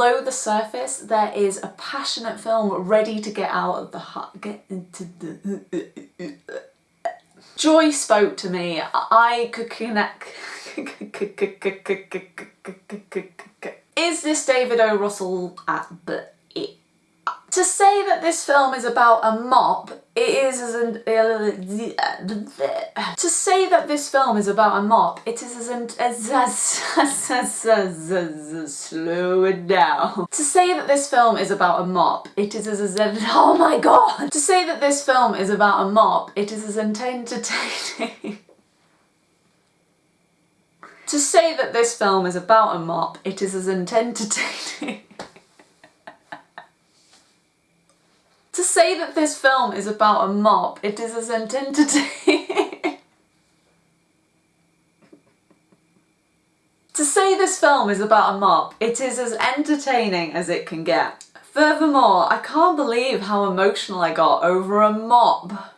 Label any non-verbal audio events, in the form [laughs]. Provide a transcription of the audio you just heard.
below the surface there is a passionate film ready to get out of the heart, get into the... Joy spoke to me, I could connect... [laughs] Is this David O. Russell at the to say that this film is about a mop, it is as an... To say that this film is about a mop, it is as an... Slow it down. To say that this film is about a mop, it is as... Oh my god! To say that this film is about a mop, it is as entertaining... [laughs] To say that this film is about a mop, it is as entertaining... To say that this film is about a mop, it is as entertaining. [laughs] to say this film is about a mop, it is as entertaining as it can get. Furthermore, I can't believe how emotional I got over a mop.